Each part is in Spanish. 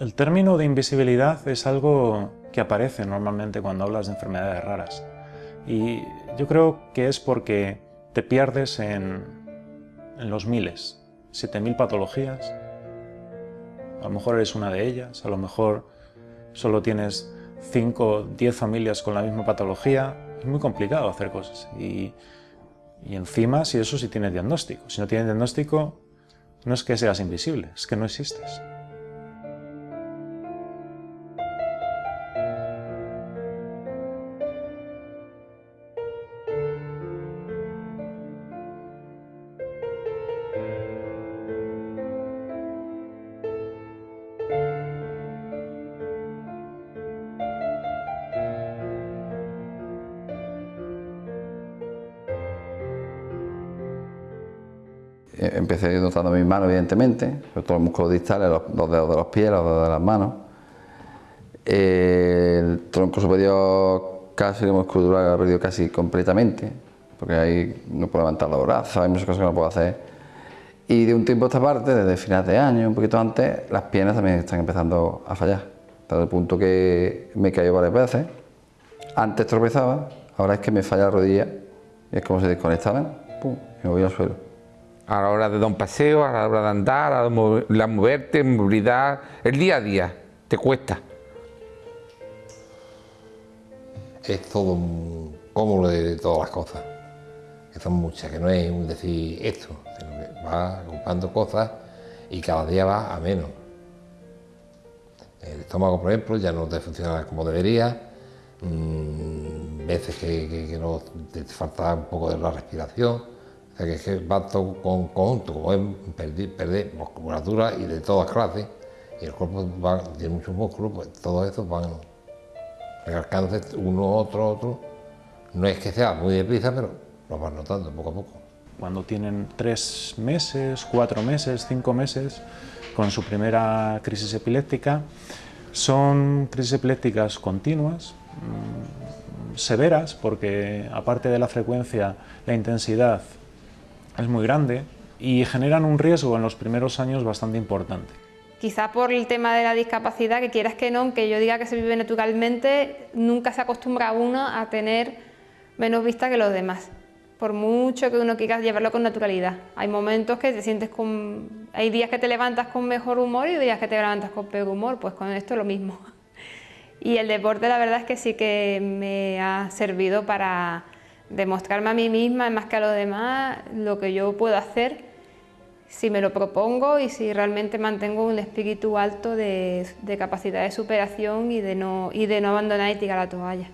El término de invisibilidad es algo que aparece normalmente cuando hablas de enfermedades raras. Y yo creo que es porque te pierdes en, los miles, 7.000 patologías. A lo mejor eres una de ellas, a lo mejor solo tienes 5 o 10 familias con la misma patología. Es muy complicado hacer cosas. Y, y encima, si eso sí tienes diagnóstico. Si no tienes diagnóstico, no es que seas invisible, es que no existes. Notando mis manos, evidentemente, sobre todo los músculos distales, los, dedos de los pies, los dedos de las manos. el tronco superior casi, la musculatura ha perdido casi completamente, porque ahí no puedo levantar los brazos, hay muchas cosas que no puedo hacer. Y de un tiempo a esta parte, desde finales de año, un poquito antes, las piernas también están empezando a fallar. Hasta el punto que me caído varias veces. Antes tropezaba, ahora es que me falla la rodilla y es como si desconectaban, pum, y me voy al suelo a la hora de dar un paseo, a la hora de andar, a la moverte, movilidad, el día a día, te cuesta. Es todo un cómodo de todas las cosas, que son muchas, que no es un decir esto, sino que va ocupando cosas y cada día va a menos. El estómago, por ejemplo, ya no te funciona como debería, mm, veces que, que no te falta un poco de la respiración, es que va todo con conjunto, es perder, musculatura y de todas clases, y el cuerpo tiene muchos músculos, pues todos estos van recalcándose uno, otro, otro. No es que sea muy deprisa, pero lo van notando poco a poco. Cuando tienen tres meses, cuatro meses, cinco meses, con su primera crisis epiléptica, son crisis epilépticas continuas, mm, severas, porque aparte de la frecuencia, la intensidad es muy grande y generan un riesgo en los primeros años bastante importante. Quizá por el tema de la discapacidad, que quieras que no, que yo diga que se vive naturalmente, nunca se acostumbra uno a tener menos vista que los demás. Por mucho que uno quiera llevarlo con naturalidad. Hay momentos que te sientes con... Hay días que te levantas con mejor humor y días que te levantas con peor humor, pues con esto lo mismo. Y el deporte la verdad es que sí que me ha servido para demostrarme a mí misma, más que a los demás, lo que yo puedo hacer si me lo propongo y si realmente mantengo un espíritu alto de, capacidad de superación y de, no, y de no abandonar y tirar la toalla.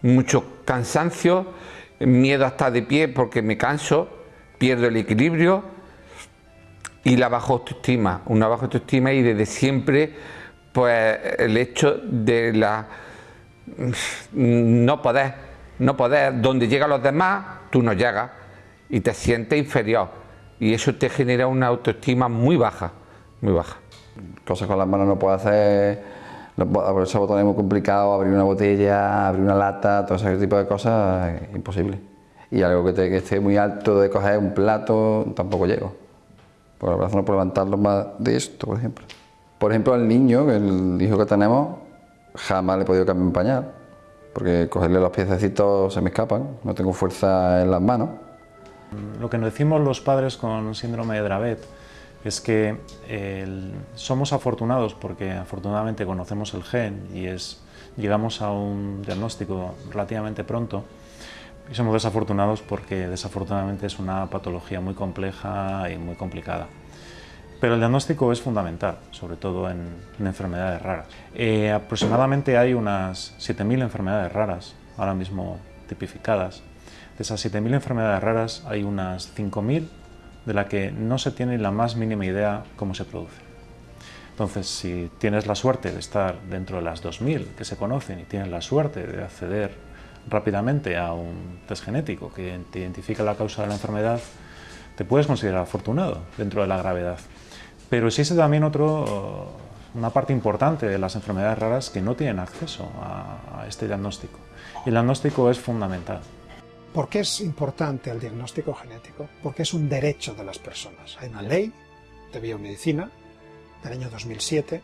Mucho cansancio, miedo a estar de pie porque me canso, pierdo el equilibrio y la baja autoestima, una baja autoestima y desde siempre pues el hecho de la no poder no poder, donde llegan los demás, tú no llegas y te sientes inferior y eso te genera una autoestima muy baja, muy baja. Cosas con las manos no puedo hacer, esos botones es muy complicado, abrir una botella, abrir una lata, todo ese tipo de cosas imposible. Y algo que, que esté muy alto de coger un plato, tampoco llego. Por el brazo no puedo levantarlo más de esto, por ejemplo. Por ejemplo, al niño, el hijo que tenemos, jamás le he podido cambiar un pañal porque cogerle los piececitos se me escapan, no tengo fuerza en las manos. Lo que nos decimos los padres con síndrome de Dravet es que somos afortunados porque afortunadamente conocemos el gen y es, llegamos a un diagnóstico relativamente pronto y somos desafortunados porque desafortunadamente es una patología muy compleja y muy complicada. Pero el diagnóstico es fundamental, sobre todo en, enfermedades raras. Eh, aproximadamente hay unas 7.000 enfermedades raras ahora mismo tipificadas. De esas 7.000 enfermedades raras hay unas 5.000 de las que no se tiene la más mínima idea cómo se produce. Entonces, si tienes la suerte de estar dentro de las 2.000 que se conocen y tienes la suerte de acceder rápidamente a un test genético que te identifica la causa de la enfermedad, te puedes considerar afortunado dentro de la gravedad. Pero existe también otro, una parte importante de las enfermedades raras que no tienen acceso a, este diagnóstico. Y el diagnóstico es fundamental. ¿Por qué es importante el diagnóstico genético? Porque es un derecho de las personas. Hay una ley de biomedicina del año 2007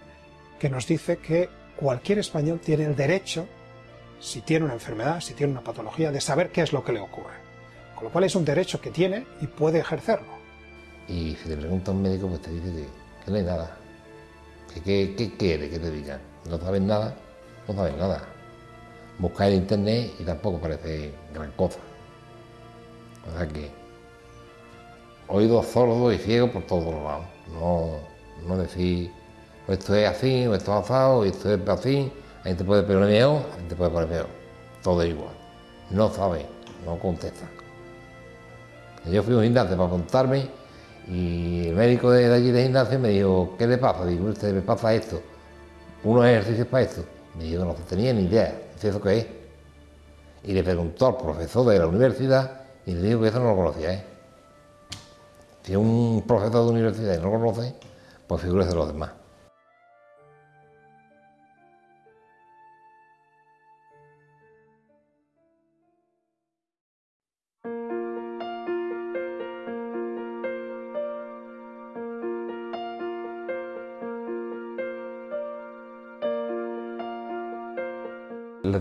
que nos dice que cualquier español tiene el derecho, si tiene una enfermedad, si tiene una patología, de saber qué es lo que le ocurre. Con lo cual es un derecho que tiene y puede ejercerlo. Y si te pregunta a un médico, pues te dice que, que no hay nada. Que, que- ¿Qué quiere que te digan? No sabes nada, no sabes nada. Buscas en internet y tampoco parece gran cosa. O sea que oídos sordos y ciegos por todos lados. No, no decir, o esto es así, o esto es asado, esto es así, ahí te puede poner mejor, ahí te puede poner peor. Todo igual. No sabe, no contesta. Yo fui un gimnasio para apuntarme y el médico de, allí de gimnasio me dijo, ¿qué le pasa? Digo, usted me pasa esto. Unos ejercicios para esto. Me dijo, no tenía ni idea, ¿Dice, ¿eso qué es? Y le preguntó al profesor de la universidad y le dijo que eso no lo conocía, ¿eh? Si un profesor de universidad no lo conoce, pues figúrese los demás.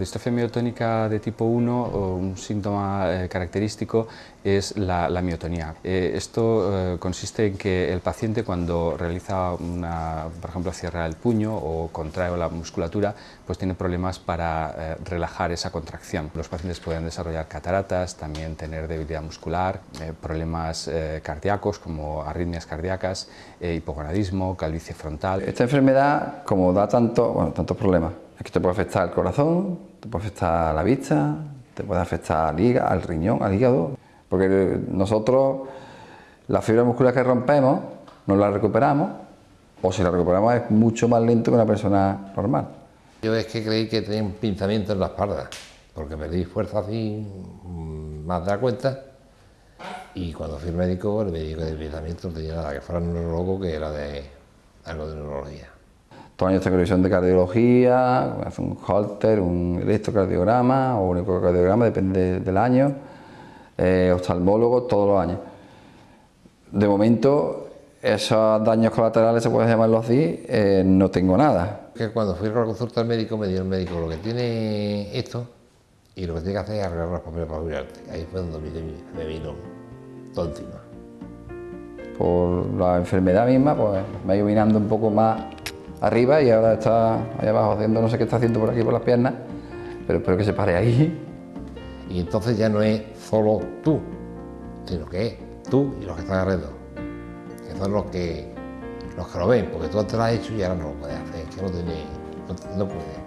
Distrofia miotónica de tipo 1, o un síntoma eh, característico, es la, la miotonía. Eh, esto eh, consiste en que el paciente cuando realiza, una, por ejemplo, cierra el puño o contrae la musculatura, pues tiene problemas para relajar esa contracción. Los pacientes pueden desarrollar cataratas, también tener debilidad muscular, problemas cardíacos como arritmias cardíacas, hipogonadismo, calvicie frontal. Esta enfermedad, como da tanto, bueno, tantos problemas, es que te puede afectar al corazón, te puede afectar la vista, te puede afectar al hígado, al riñón, al hígado, porque nosotros la fibra muscular que rompemos no la recuperamos, o si la recuperamos es mucho más lento que una persona normal. Yo es que creí que tenía un pinzamiento en la espalda, porque perdí fuerza así, mm, más de la cuenta. Y cuando fui al médico, el médico del pinzamiento no tenía nada, que fuera neurólogo que era de algo de neurología. Todos los años tengo revisión de cardiología, hace un Holter, un electrocardiograma o un ecocardiograma, depende del año, eh, oftalmólogo todos los años. De momento, esos daños colaterales, se puede llamarlo así, eh, no tengo nada. Que cuando fui a la consulta al médico, me dijo el médico lo que tiene esto y lo que tiene que hacer es arreglar los papeles para jubilarte. Ahí fue donde me, me vino todo encima. Por la enfermedad misma, pues me ha ido mirando un poco más arriba y ahora está ahí abajo haciendo, no sé qué está haciendo por aquí por las piernas, pero espero que se pare ahí. Y entonces ya no es solo tú, sino que es tú y los que están alrededor. Que son los que, los que lo ven, porque tú antes lo has hecho y ahora no lo puedes hacer, es que no tiene, no, no puede.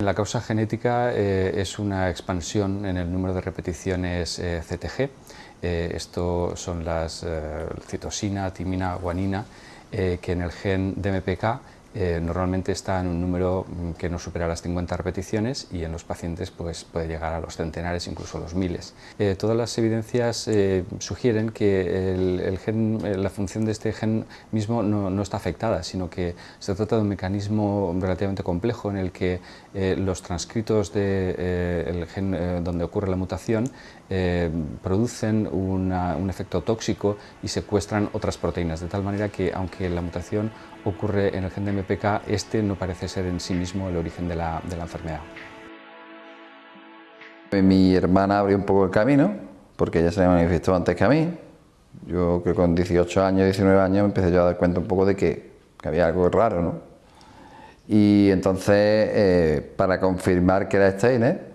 La causa genética eh, es una expansión en el número de repeticiones eh, CTG. Eh, esto son las eh, citosina, timina, guanina, eh, que en el gen DMPK normalmente está en un número mm, que no supera las 50 repeticiones y en los pacientes pues, puede llegar a los centenares, incluso los miles. Todas las evidencias sugieren que gen, la función de este gen mismo no, está afectada, sino que se trata de un mecanismo relativamente complejo en el que los transcritos del gen eh, donde ocurre la mutación eh, producen un efecto tóxico y secuestran otras proteínas, de tal manera que aunque la mutación ocurre en el gen de MPK, este no parece ser en sí mismo el origen de la, enfermedad. Mi hermana abrió un poco el camino, porque ella se manifestó antes que a mí. Yo creo que con 18 años, 19 años me empecé yo a dar cuenta un poco de que, que había algo raro, ¿no? Y entonces, eh, para confirmar que era Steiner,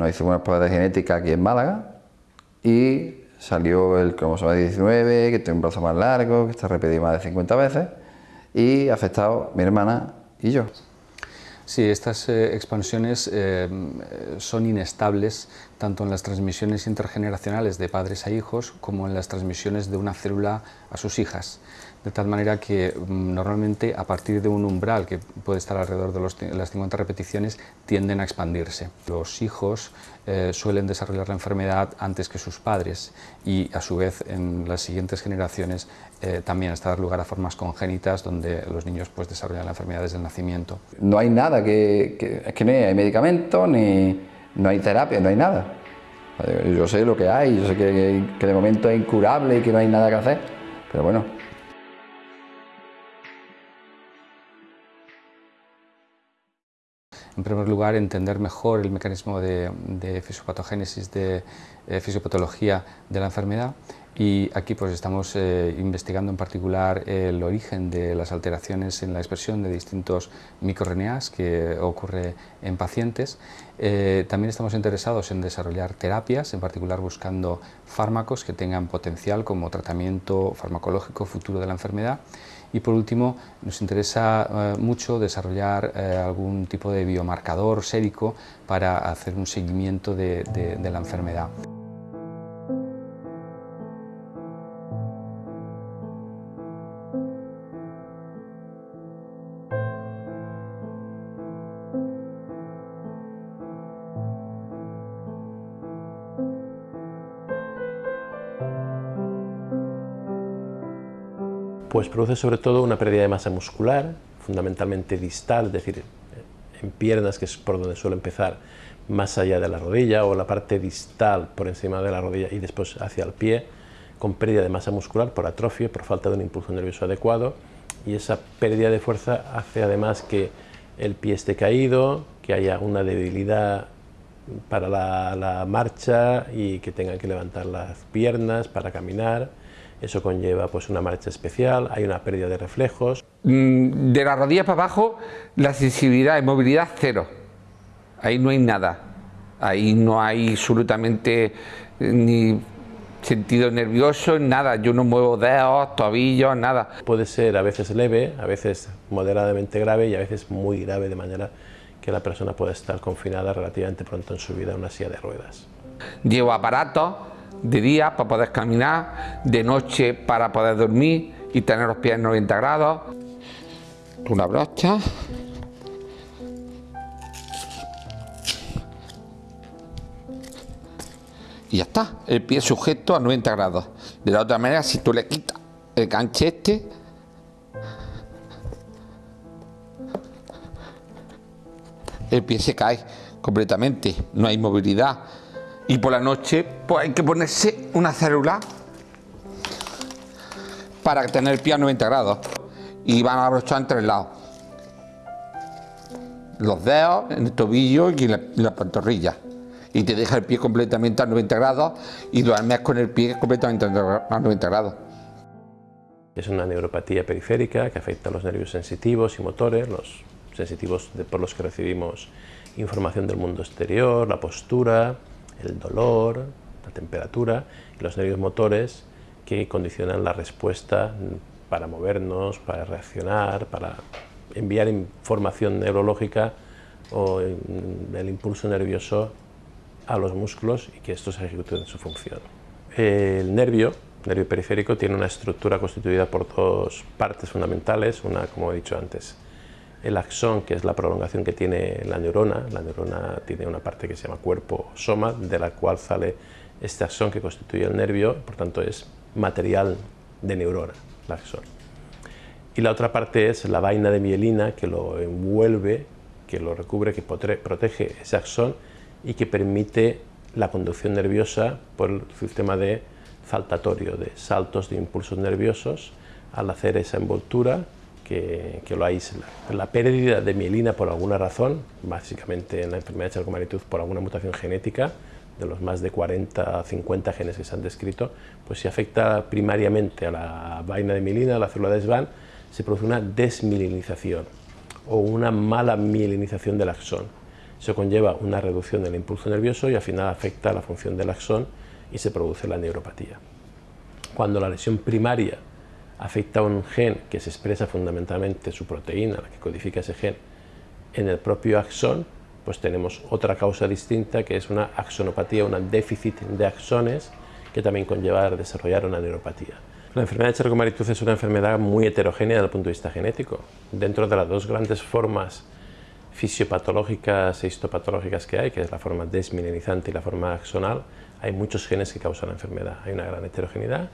nos hicimos unas pruebas de genética aquí en Málaga y salió el cromosoma 19, que tiene un brazo más largo, que está repetido más de 50 veces y afectado mi hermana y yo. Sí, estas eh, expansiones eh, son inestables tanto en las transmisiones intergeneracionales de padres a hijos como en las transmisiones de una célula a sus hijas. De tal manera que mm, normalmente a partir de un umbral que puede estar alrededor de las 50 repeticiones tienden a expandirse. Los hijos eh, suelen desarrollar la enfermedad antes que sus padres y a su vez en las siguientes generaciones eh, también está dar lugar a formas congénitas donde los niños pues, desarrollan la enfermedad desde el nacimiento. no hay nada que, que- es que no hay medicamentos ni no hay terapia, no hay nada. Yo sé lo que hay, yo sé que, que de momento es incurable y que no hay nada que hacer, Pero bueno, En primer lugar, entender mejor el mecanismo de, fisiopatogénesis, de eh, fisiopatología de la enfermedad y aquí pues estamos eh, investigando en particular el origen de las alteraciones en la expresión de distintos microRNAs que ocurre en pacientes. Eh, también estamos interesados en desarrollar terapias, en particular buscando fármacos que tengan potencial como tratamiento farmacológico futuro de la enfermedad y por último, nos interesa eh, mucho desarrollar algún tipo de biomarcador sérico para hacer un seguimiento de la enfermedad. Pues produce sobre todo una pérdida de masa muscular, fundamentalmente distal, es decir, en piernas, que es por donde suele empezar, más allá de la rodilla, o la parte distal por encima de la rodilla y después hacia el pie, con pérdida de masa muscular por atrofia, por falta de un impulso nervioso adecuado, y esa pérdida de fuerza hace además que el pie esté caído, que haya una debilidad para la, la marcha y que tengan que levantar las piernas para caminar, eso conlleva pues, una marcha especial, hay una pérdida de reflejos. Mm, de la rodilla para abajo, la sensibilidad y movilidad cero. Ahí no hay nada. Ahí no hay absolutamente eh, ni sentido nervioso, nada. Yo no muevo dedos, tobillos, nada. Puede ser a veces leve, a veces moderadamente grave y a veces muy grave, de manera que la persona puede estar confinada relativamente pronto en su vida en una silla de ruedas. Llevo aparatos de día para poder caminar, de noche para poder dormir y tener los pies 90 grados. Una brocha. Y ya está, el pie sujeto a 90 grados. De la otra manera, si tú le quitas el canchete, el pie se cae completamente, no hay movilidad. Y por la noche pues hay que ponerse una célula para tener el pie a 90 grados. Y van a abrochar entre lados. Los dedos, en el tobillo y en la, pantorrilla. Y te deja el pie completamente a 90 grados y duermes con el pie completamente a 90 grados. Es una neuropatía periférica que afecta a los nervios sensitivos y motores, los sensitivos por los que recibimos información del mundo exterior, la postura, el dolor, la temperatura y los nervios motores que condicionan la respuesta para movernos, para reaccionar, para enviar información neurológica o el impulso nervioso a los músculos y que estos ejecuten su función. El nervio, nervio periférico, tiene una estructura constituida por dos partes fundamentales, una, como he dicho antes, el axón, que es la prolongación que tiene la neurona. La neurona tiene una parte que se llama cuerpo-soma, de la cual sale este axón que constituye el nervio, por tanto es material de neurona, el axón. Y la otra parte es la vaina de mielina que lo envuelve, que lo recubre, que protege ese axón y que permite la conducción nerviosa por el sistema de saltatorio, de saltos de impulsos nerviosos al hacer esa envoltura que, lo aísla. La pérdida de mielina por alguna razón, básicamente en la enfermedad de Charcot-Marie-Tooth por alguna mutación genética, de los más de 40 a 50 genes que se han descrito, pues si afecta primariamente a la vaina de mielina, a la célula de Schwann, se produce una desmielinización o una mala mielinización del axón. Eso conlleva una reducción del impulso nervioso y al final afecta a la función del axón y se produce la neuropatía. Cuando la lesión primaria afecta a un gen que se expresa fundamentalmente su proteína, la que codifica ese gen, en el propio axón, pues tenemos otra causa distinta que es una axonopatía, un déficit de axones que también conlleva a desarrollar una neuropatía. La enfermedad de charcot es una enfermedad muy heterogénea desde el punto de vista genético. Dentro de las dos grandes formas fisiopatológicas e histopatológicas que hay, que es la forma desmineralizante y la forma axonal, hay muchos genes que causan la enfermedad. Hay una gran heterogeneidad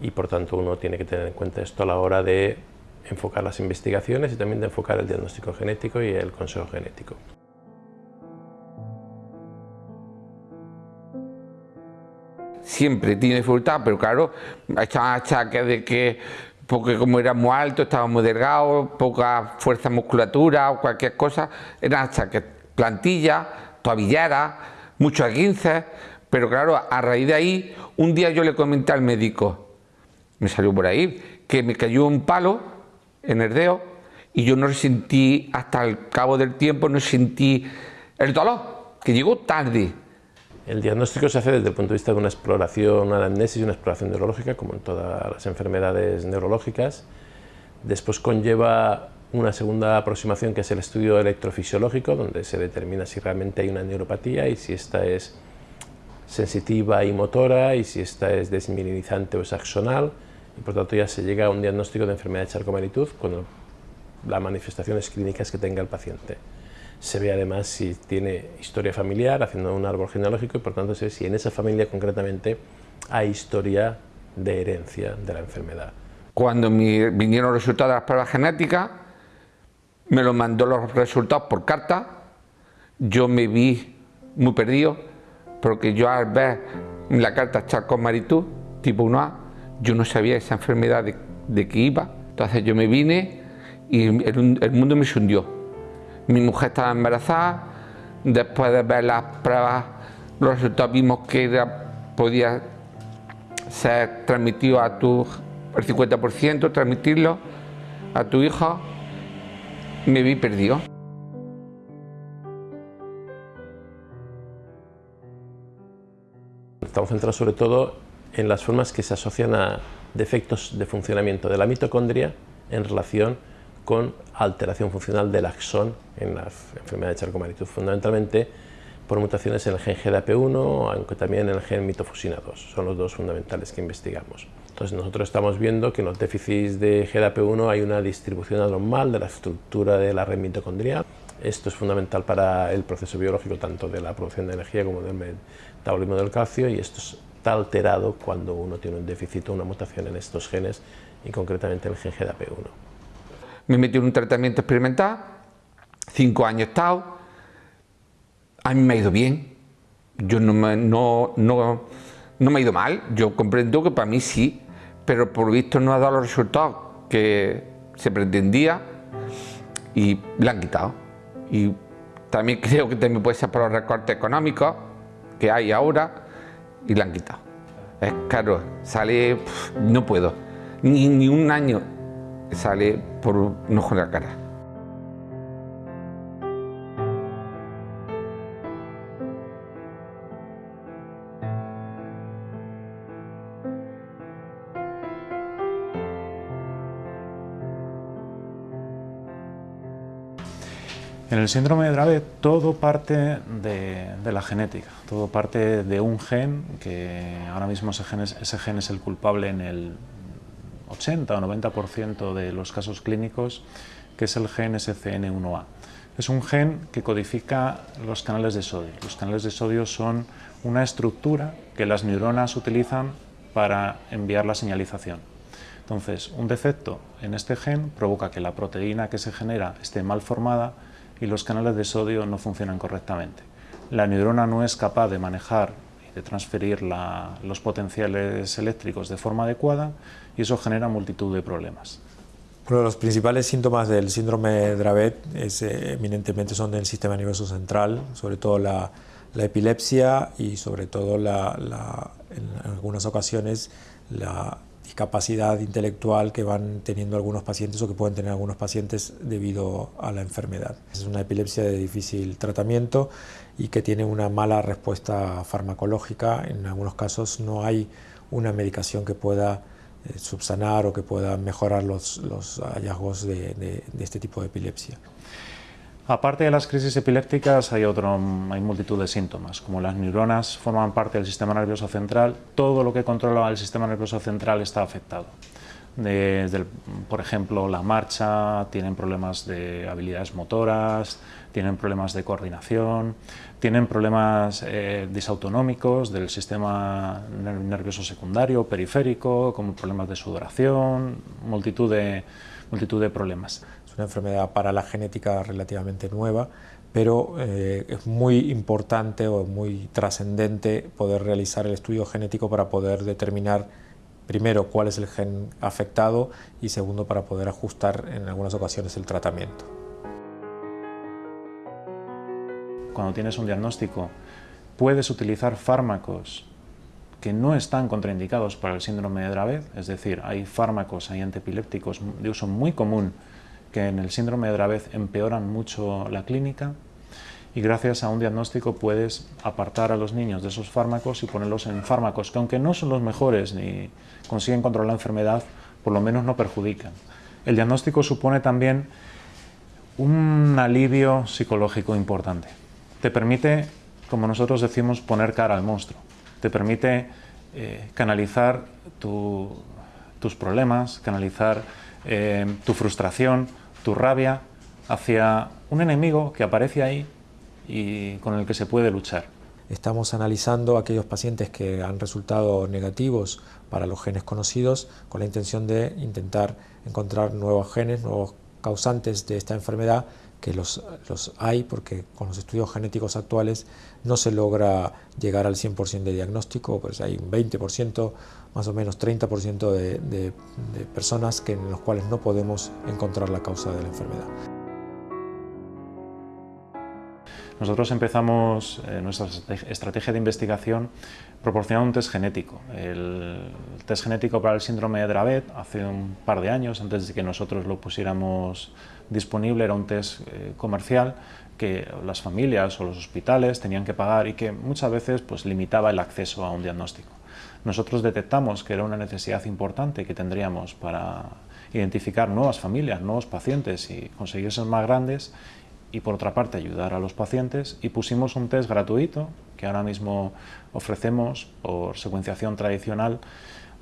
y por tanto uno tiene que tener en cuenta esto a la hora de enfocar las investigaciones y también de enfocar el diagnóstico genético y el consejo genético. siempre tiene dificultad, pero claro, echaban achaques de que porque como era muy alto, estaba muy delgado, poca fuerza musculatura o cualquier cosa, eran achaques, plantilla, tobillera, muchos aguinces, pero claro, a raíz de ahí, un día yo le comenté al médico, me salió por ahí, que me cayó un palo en el dedo y yo no sentí, hasta el cabo del tiempo, no sentí el dolor, que llegó tarde. El diagnóstico se hace desde el punto de vista de una exploración, una anamnesis una exploración neurológica, como en todas las enfermedades neurológicas. Después conlleva una segunda aproximación que es el estudio electrofisiológico, donde se determina si realmente hay una neuropatía y si esta es sensitiva y motora y si esta es desmineralizante o es axonal y por tanto ya se llega a un diagnóstico de enfermedad de Charcot-Marie-Tooth con las manifestaciones clínicas que tenga el paciente se ve además si tiene historia familiar, haciendo un árbol genealógico y por tanto se ve si en esa familia concretamente hay historia de herencia de la enfermedad. Cuando me vinieron los resultados de las pruebas genéticas, me lo mandó los resultados por carta, yo me vi muy perdido, porque yo al ver la carta charcot maritú tipo 1A, yo no sabía esa enfermedad de, de que iba, entonces yo me vine y el, mundo me hundió mi mujer estaba embarazada, después de ver las pruebas, los resultados vimos que podía ser transmitido a tu, el 50%, transmitirlo a tu hijo, me vi perdido. Estamos centrados sobre todo en las formas que se asocian a defectos de funcionamiento de la mitocondria en relación con alteración funcional del axón en la enfermedad de Charcot-Marie-Tooth, fundamentalmente por mutaciones en el gen GDAP1, aunque también en el gen mitofusina 2, son los dos fundamentales que investigamos. Entonces nosotros estamos viendo que en los déficits de GDAP1 hay una distribución anormal de la estructura de la red mitocondrial. Esto es fundamental para el proceso biológico tanto de la producción de energía como del metabolismo del calcio y esto está alterado cuando uno tiene un déficit o una mutación en estos genes y concretamente en el gen GDAP1 me metí en un tratamiento experimental, cinco años he estado, a mí me ha ido bien, yo no me, no, no, no me ha ido mal, yo comprendo que para mí sí, pero por visto no ha dado los resultados que se pretendía y la han quitado. Y también creo que también puede ser por los recortes económicos que hay ahora y la han quitado. Es caro, sale, no puedo, ni, ni un año sale por un ojo la cara. En el síndrome de Dravet todo parte de, la genética, todo parte de un gen que ahora mismo ese gen, ese gen es el culpable en el 80 o 90% de los casos clínicos, que es el gen SCN1A. Es un gen que codifica los canales de sodio. Los canales de sodio son una estructura que las neuronas utilizan para enviar la señalización. Entonces, un defecto en este gen provoca que la proteína que se genera esté mal formada y los canales de sodio no funcionan correctamente. La neurona no es capaz de manejar y de transferir los potenciales eléctricos de forma adecuada y eso genera multitud de problemas. Uno de los principales síntomas del síndrome de Dravet es, eh, eminentemente son del sistema nervioso central, sobre todo la, epilepsia y sobre todo en algunas ocasiones la discapacidad intelectual que van teniendo algunos pacientes o que pueden tener algunos pacientes debido a la enfermedad. Es una epilepsia de difícil tratamiento y que tiene una mala respuesta farmacológica. En algunos casos no hay una medicación que pueda eh, subsanar o que pueda mejorar los, hallazgos de, este tipo de epilepsia. Aparte de las crisis epilépticas hay, otro, hay multitud de síntomas, como las neuronas forman parte del sistema nervioso central, todo lo que controla el sistema nervioso central está afectado. Por ejemplo, la marcha, tienen problemas de habilidades motoras, tienen problemas de coordinación, tienen problemas eh, disautonómicos del sistema nervioso secundario, periférico, como problemas de sudoración, multitud de, multitud de problemas. Una enfermedad para la genética relativamente nueva, pero eh, es muy importante o muy trascendente poder realizar el estudio genético para poder determinar primero cuál es el gen afectado y segundo para poder ajustar en algunas ocasiones el tratamiento. Cuando tienes un diagnóstico puedes utilizar fármacos que no están contraindicados para el síndrome de Dravet, es decir, hay fármacos, hay antipilépticos de uso muy común que en el síndrome de Dravet empeoran mucho la clínica y gracias a un diagnóstico puedes apartar a los niños de esos fármacos y ponerlos en fármacos que aunque no son los mejores ni consiguen controlar la enfermedad, por lo menos no perjudican. El diagnóstico supone también un alivio psicológico importante. Te permite, como nosotros decimos, poner cara al monstruo. Te permite eh, canalizar tus problemas, canalizar eh, tu frustración, tu rabia hacia un enemigo que aparece ahí y con el que se puede luchar. Estamos analizando aquellos pacientes que han resultado negativos para los genes conocidos con la intención de intentar encontrar nuevos genes, nuevos causantes de esta enfermedad que los, los, hay porque con los estudios genéticos actuales no se logra llegar al 100% de diagnóstico, pues hay un 20%, más o menos 30% de, personas que, en los cuales no podemos encontrar la causa de la enfermedad. Nosotros empezamos eh, nuestra estrategia de investigación proporcionando un test genético. El test genético para el síndrome de Dravet hace un par de años, antes de que nosotros lo pusiéramos disponible, era un test eh, comercial que las familias o los hospitales tenían que pagar y que muchas veces pues, limitaba el acceso a un diagnóstico. Nosotros detectamos que era una necesidad importante que tendríamos para identificar nuevas familias, nuevos pacientes y conseguir ser más grandes y por otra parte ayudar a los pacientes y pusimos un test gratuito que ahora mismo ofrecemos por secuenciación tradicional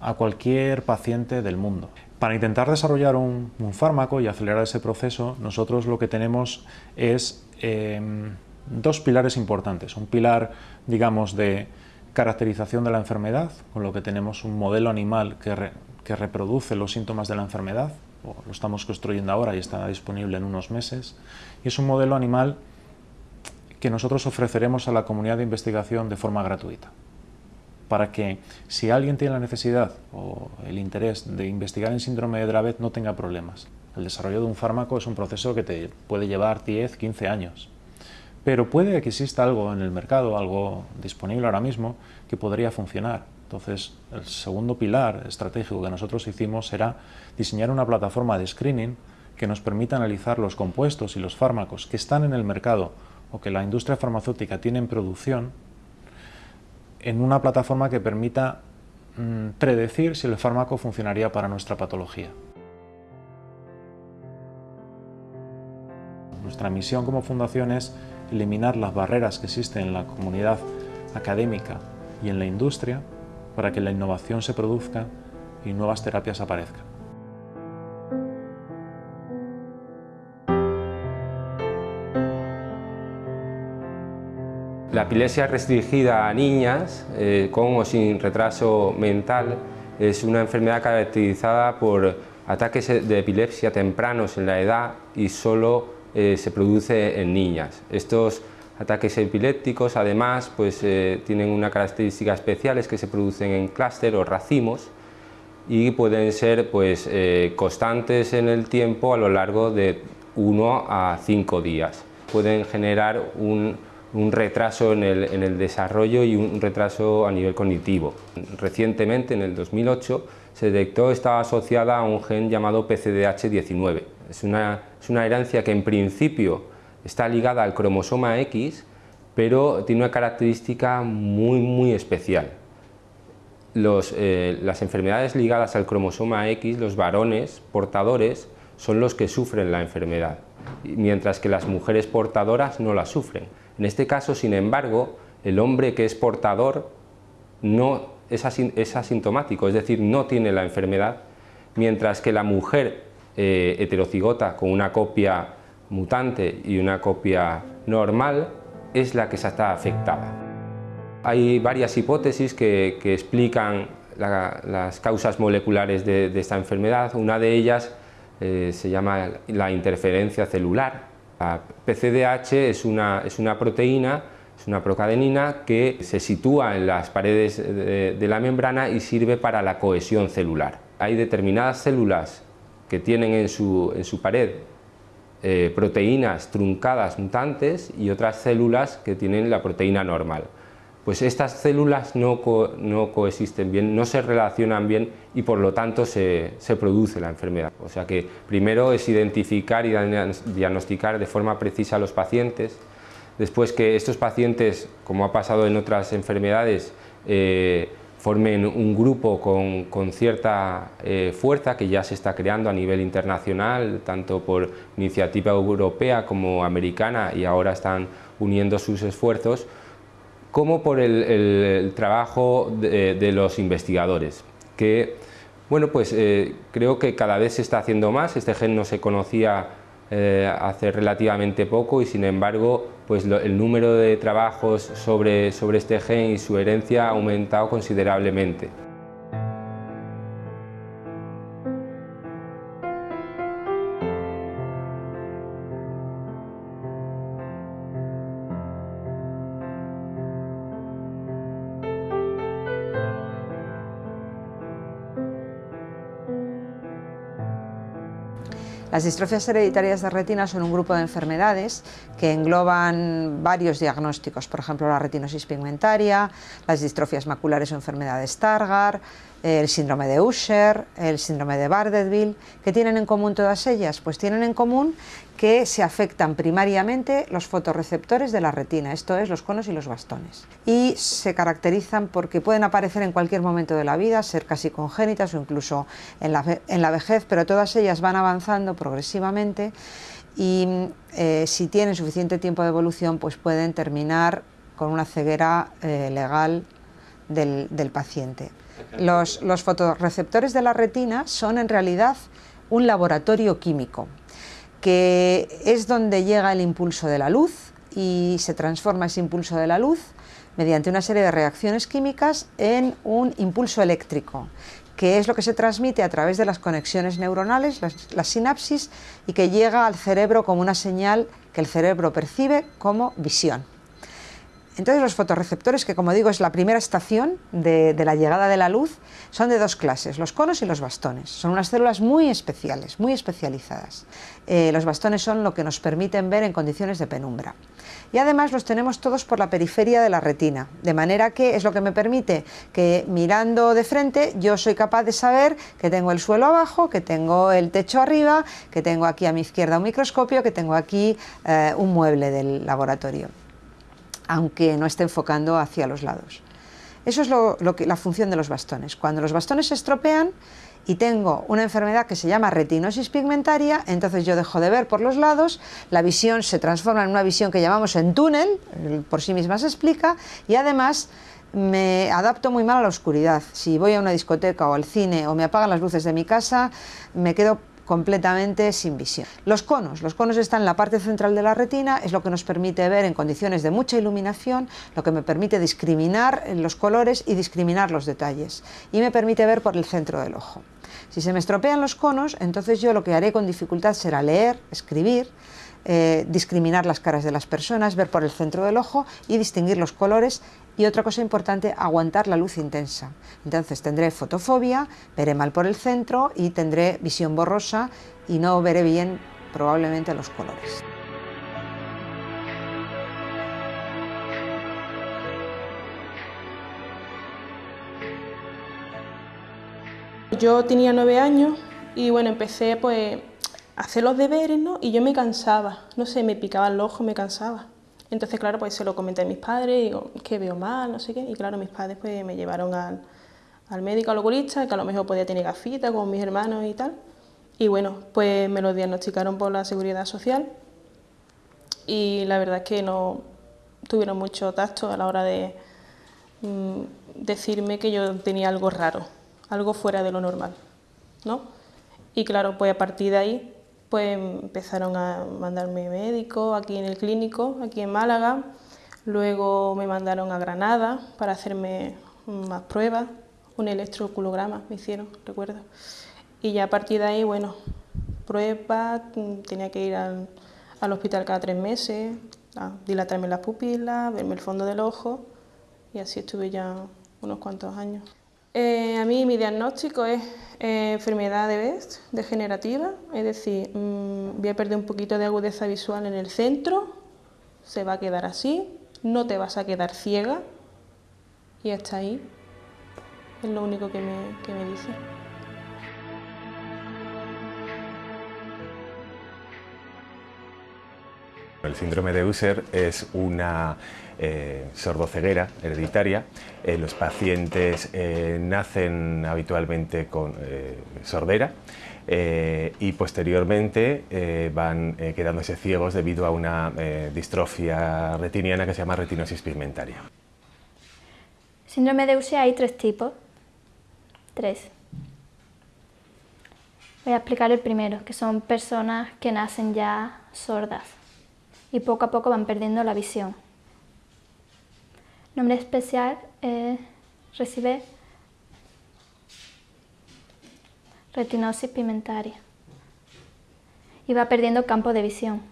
a cualquier paciente del mundo. Para intentar desarrollar un, fármaco y acelerar ese proceso, nosotros lo que tenemos es em, dos pilares importantes. Un pilar, digamos, de caracterización de la enfermedad, con lo que tenemos un modelo animal que, que reproduce los síntomas de la enfermedad, lo estamos construyendo ahora y está disponible en unos meses, y es un modelo animal que nosotros ofreceremos a la comunidad de investigación de forma gratuita, para que si alguien tiene la necesidad o el interés de investigar en síndrome de Dravet no tenga problemas. El desarrollo de un fármaco es un proceso que te puede llevar 10, 15 años, pero puede que exista algo en el mercado, algo disponible ahora mismo, que podría funcionar entonces, el segundo pilar estratégico que nosotros hicimos era diseñar una plataforma de screening que nos permita analizar los compuestos y los fármacos que están en el mercado o que la industria farmacéutica tiene en producción en una plataforma que permita mm, predecir si el fármaco funcionaría para nuestra patología. Nuestra misión como fundación es eliminar las barreras que existen en la comunidad académica y en la industria para que la innovación se produzca y nuevas terapias aparezcan. La epilepsia restringida a niñas eh, con o sin retraso mental es una enfermedad caracterizada por ataques de epilepsia tempranos en la edad y solo eh, se produce en niñas. Estos Ataques epilépticos además pues, eh, tienen una característica especial, es que se producen en clúster o racimos y pueden ser pues, eh, constantes en el tiempo a lo largo de 1 a 5 días. Pueden generar un, retraso en el, desarrollo y un retraso a nivel cognitivo. Recientemente, en el 2008, se detectó estaba asociada a un gen llamado PCDH19. Es una, es una herencia que en principio está ligada al cromosoma X, pero tiene una característica muy, muy especial. Eh, las enfermedades ligadas al cromosoma X, los varones portadores, son los que sufren la enfermedad, mientras que las mujeres portadoras no la sufren. En este caso, sin embargo, el hombre que es portador no es, asintomático, es decir, no tiene la enfermedad, mientras que la mujer eh, heterocigota con una copia mutante y una copia normal es la que se está afectada. Hay varias hipótesis que, explican las causas moleculares de, esta enfermedad. Una de ellas eh, se llama la interferencia celular, La PCDH es una, es una proteína, es una procadenina que se sitúa en las paredes de, la membrana y sirve para la cohesión celular. Hay determinadas células que tienen en su, en su pared eh, proteínas truncadas mutantes y otras células que tienen la proteína normal. Pues estas células no, no coexisten bien, no se relacionan bien y por lo tanto se, se, produce la enfermedad. O sea que primero es identificar y diagnosticar de forma precisa a los pacientes, después que estos pacientes, como ha pasado en otras enfermedades, eh, formen un grupo con, cierta eh, fuerza que ya se está creando a nivel internacional, tanto por iniciativa europea como americana y ahora están uniendo sus esfuerzos, como por el, trabajo de, los investigadores, que bueno, pues eh, creo que cada vez se está haciendo más, este gen no se conocía eh, hace relativamente poco y sin embargo pues el número de trabajos sobre, sobre este gen y su herencia ha aumentado considerablemente. Las distrofias hereditarias de retina son un grupo de enfermedades que engloban varios diagnósticos, por ejemplo la retinosis pigmentaria, las distrofias maculares o enfermedad de Stargardt, el síndrome de Usher, el síndrome de Bardet-Bill. ¿Qué tienen en común todas ellas? Pues tienen en común que se afectan primariamente los fotorreceptores de la retina, esto es, los conos y los bastones. Y se caracterizan porque pueden aparecer en cualquier momento de la vida, ser casi congénitas o incluso en la, vejez, pero todas ellas van avanzando progresivamente y eh, si tienen suficiente tiempo de evolución, pues pueden terminar con una ceguera eh, legal del paciente. Los, fotorreceptores de la retina son en realidad un laboratorio químico, que es donde llega el impulso de la luz y se transforma ese impulso de la luz mediante una serie de reacciones químicas en un impulso eléctrico, que es lo que se transmite a través de las conexiones neuronales, las sinapsis, y que llega al cerebro como una señal que el cerebro percibe como visión. Entonces los fotorreceptores, que como digo es la primera estación de, la llegada de la luz, son de dos clases, los conos y los bastones. Son unas células muy especiales, muy especializadas. Eh, los bastones son lo que nos permiten ver en condiciones de penumbra. Y además los tenemos todos por la periferia de la retina, de manera que es lo que me permite que mirando de frente yo soy capaz de saber que tengo el suelo abajo, que tengo el techo arriba, que tengo aquí a mi izquierda un microscopio, que tengo aquí eh, un mueble del laboratorio aunque no esté enfocando hacia los lados. Eso es lo, que, la función de los bastones. Cuando los bastones se estropean y tengo una enfermedad que se llama retinosis pigmentaria, entonces yo dejo de ver por los lados, la visión se transforma en una visión que llamamos en túnel, por sí misma se explica, y además me adapto muy mal a la oscuridad. Si voy a una discoteca o al cine o me apagan las luces de mi casa, me quedo completamente sin visión. Los conos, los conos están en la parte central de la retina, es lo que nos permite ver en condiciones de mucha iluminación, lo que me permite discriminar los colores y discriminar los detalles y me permite ver por el centro del ojo. Si se me estropean los conos, entonces yo lo que haré con dificultad será leer, escribir, eh, discriminar las caras de las personas, ver por el centro del ojo y distinguir los colores y otra cosa importante, aguantar la luz intensa. Entonces tendré fotofobia, veré mal por el centro y tendré visión borrosa y no veré bien probablemente los colores. Yo tenía nueve años y bueno, empecé pues a hacer los deberes, ¿no? Y yo me cansaba, no sé, me picaba el ojo, me cansaba. Entonces, claro, pues se lo comenté a mis padres, digo, que veo mal, no sé qué, y claro, mis padres pues me llevaron al, al médico, al oculista, que a lo mejor podía tener gafitas con mis hermanos y tal. Y bueno, pues me lo diagnosticaron por la Seguridad Social y la verdad es que no tuvieron mucho tacto a la hora de mm, decirme que yo tenía algo raro, algo fuera de lo normal, ¿no? Y claro, pues a partir de ahí pues empezaron a mandarme médicos aquí en el clínico, aquí en Málaga. Luego me mandaron a Granada para hacerme más pruebas, un electroculograma me hicieron, recuerdo. Y ya a partir de ahí, bueno, pruebas, tenía que ir al, al hospital cada tres meses, a dilatarme las pupilas, verme el fondo del ojo y así estuve ya unos cuantos años. Eh, a mí mi diagnóstico es eh, enfermedad de Best degenerativa, es decir, mm, voy a perder un poquito de agudeza visual en el centro, se va a quedar así, no te vas a quedar ciega y hasta ahí es lo único que me, que me dice. El síndrome de Usher es una eh, sordoceguera hereditaria. Eh, los pacientes eh, nacen habitualmente con sordera y posteriormente van quedándose ciegos debido a una distrofia retiniana que se llama retinosis pigmentaria. Síndrome de Usher hay tres tipos. Tres. Voy a explicar el primero, que son personas que nacen ya sordas y poco a poco van perdiendo la visión. Nombre especial eh, recibe retinosis pigmentaria y va perdiendo campo de visión.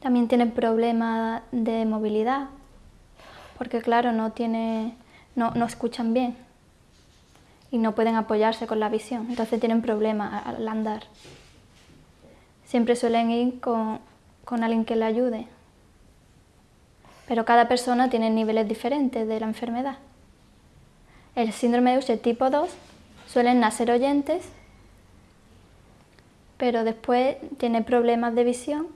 También tienen problemas de movilidad, porque claro, no, tiene, no, no escuchan bien y no pueden apoyarse con la visión, entonces tienen problemas al andar siempre suelen ir con, alguien que le ayude. Pero cada persona tiene niveles diferentes de la enfermedad. El síndrome de Usher tipo 2 suelen nacer oyentes, pero después tiene problemas de visión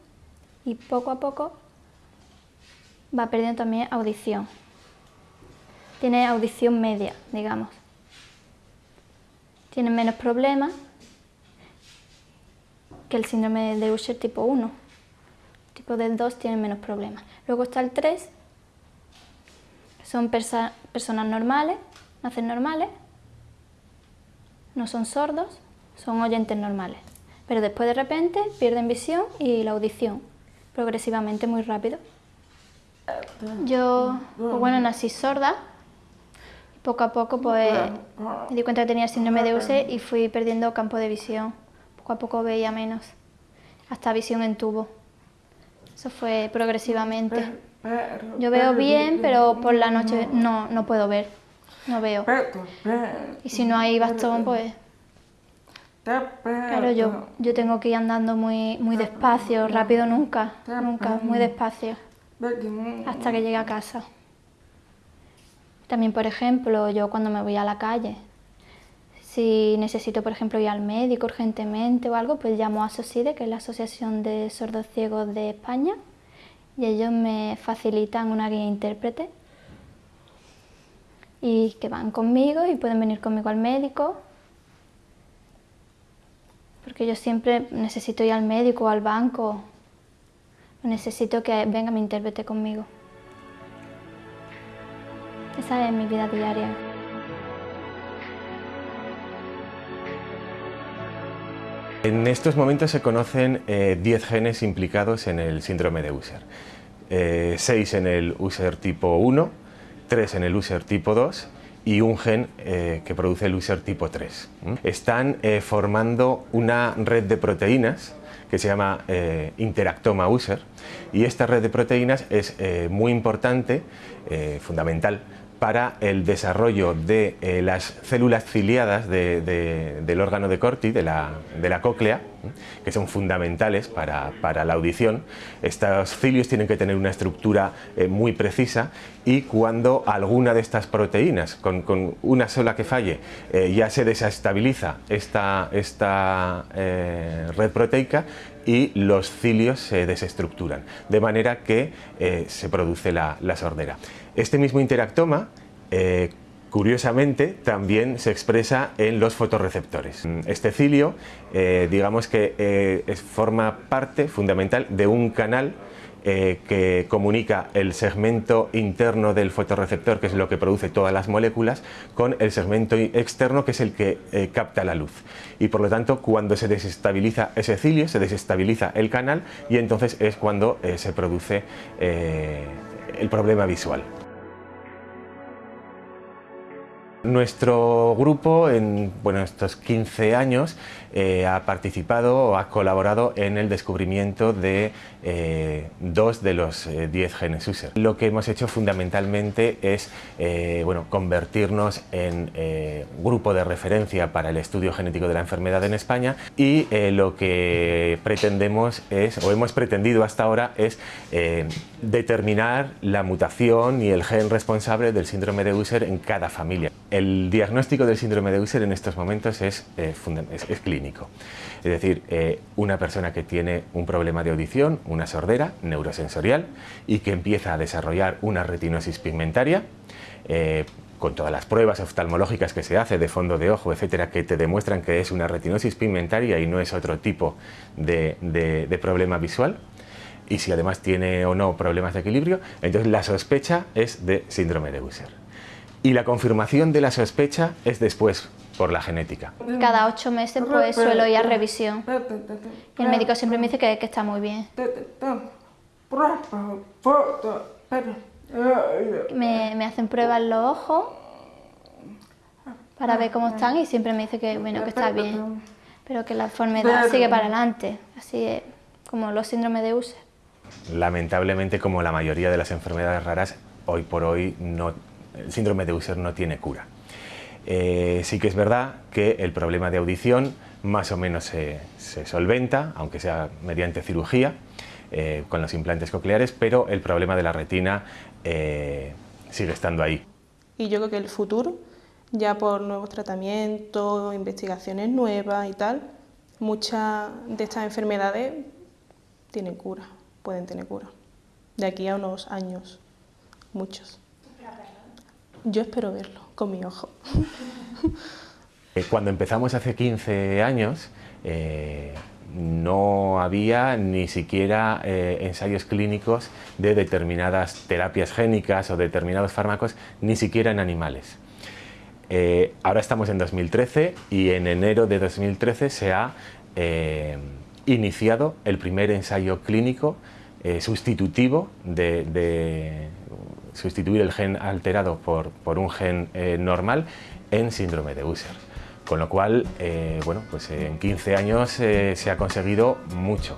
y poco a poco va perdiendo también audición. Tiene audición media, digamos. Tiene menos problemas que el síndrome de Usher tipo 1. tipo del 2 tiene menos problemas. Luego está el 3, son personas normales, nacen normales, no son sordos, son oyentes normales. Pero después de repente pierden visión y la audición, progresivamente muy rápido. Yo, pues bueno, nací sorda, poco a poco pues me di cuenta que tenía síndrome de Usher y fui perdiendo campo de visión poco a poco veía menos, hasta visión en tubo. Eso fue progresivamente. Yo veo bien, pero por la noche no, no puedo ver, no veo. Y si no hay bastón, pues... Claro, yo, yo tengo que ir andando muy, muy despacio, rápido nunca, nunca, muy despacio, hasta que llegue a casa. También, por ejemplo, yo cuando me voy a la calle, si necesito, por ejemplo, ir al médico urgentemente o algo, pues llamo a SOSIDE, que es la Asociación de Sordos Ciegos de España, y ellos me facilitan una guía intérprete. Y que van conmigo y pueden venir conmigo al médico porque yo siempre necesito ir al médico o al banco. Necesito que venga mi intérprete conmigo. Esa es mi vida diaria En estos momentos se conocen 10 eh, genes implicados en el síndrome de Usher. 6 eh, en el Usher tipo 1, 3 en el Usher tipo 2 y un gen eh, que produce el Usher tipo 3. Están formando una red de proteínas que se llama interactoma Usher y esta red de proteínas es muy importante, fundamental para el desarrollo de eh, las células ciliadas del órgano de Corti, de la, cóclea, que son fundamentales para, la audición. Estos cilios tienen que tener una estructura eh, muy precisa y cuando alguna de estas proteínas, con, una sola que falle, eh, ya se desestabiliza esta, esta red proteica, y los cilios se desestructuran, de manera que se produce la sordera. Este mismo interactoma, eh, curiosamente, también se expresa en los fotorreceptores. Este cilio, eh, digamos que eh, forma parte fundamental de un canal que comunica el segmento interno del fotorreceptor, que es lo que produce todas las moléculas, con el segmento externo, que es el que capta la luz. Y por lo tanto, cuando se desestabiliza ese cilio, se desestabiliza el canal y entonces es cuando se produce el problema visual. Nuestro grupo en bueno, estos 15 años eh, ha participado o ha colaborado en el descubrimiento de eh, dos de los 10 eh, genes user. Lo que hemos hecho fundamentalmente es bueno, convertirnos en grupo de referencia para el estudio genético de la enfermedad en España y lo que pretendemos es, o hemos pretendido hasta ahora, es determinar la mutación y el gen responsable del síndrome de User en cada familia. El diagnóstico del síndrome de User en estos momentos es, eh, es, clínico. Es decir, eh, una persona que tiene un problema de audición, una sordera neurosensorial y que empieza a desarrollar una retinosis pigmentaria, eh, con todas las pruebas oftalmológicas que se hace de fondo de ojo, etcétera, que te demuestran que es una retinosis pigmentaria y no es otro tipo de, de problema visual, y si además tiene o no problemas de equilibrio, entonces la sospecha es de síndrome de User y la confirmación de la sospecha es después por la genética. Cada ocho meses pues suelo ir a revisión y el médico siempre me dice que, que está muy bien. Me, me, hacen pruebas en los ojos para ver cómo están y siempre me dice que, bueno, que está bien, pero que la enfermedad sigue para adelante, así como los síndromes de Usher. Lamentablemente, como la mayoría de las enfermedades raras, hoy por hoy no el síndrome de Usher no tiene cura. Eh, sí que es verdad que el problema de audición más o menos se, solventa, aunque sea mediante cirugía, eh, con los implantes cocleares, pero el problema de la retina eh, sigue estando ahí. Y yo creo que el futuro, ya por nuevos tratamientos, investigaciones nuevas y tal, muchas de estas enfermedades tienen cura, pueden tener cura. De aquí a unos años, muchos. Yo espero verlo con mi ojo. Eh, cuando empezamos hace 15 años, eh, no había ni siquiera eh, ensayos clínicos de determinadas terapias génicas o determinados fármacos, ni siquiera en animales. ahora estamos en 2013 y en enero de 2013 se ha iniciado el primer ensayo clínico sustitutivo de, sustituir el gen alterado por, por un gen eh, normal en síndrome de Usher. Con lo cual, eh, bueno, pues en 15 años eh, se ha conseguido mucho.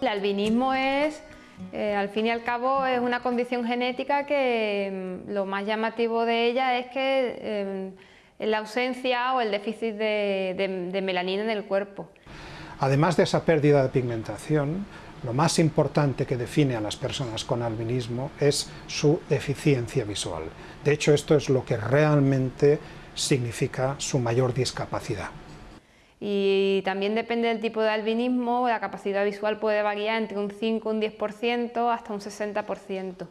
El albinismo es eh, al fin y al cabo es una condición genética que mm, lo más llamativo de ella es que eh, la ausencia o el déficit de, melanina en el cuerpo. Además de esa pérdida de pigmentación, lo más importante que define a las personas con albinismo es su deficiencia visual. De hecho, esto es lo que realmente significa su mayor discapacidad y también depende del tipo de albinismo, la capacidad visual puede variar entre un 5, un 10% hasta un 60%.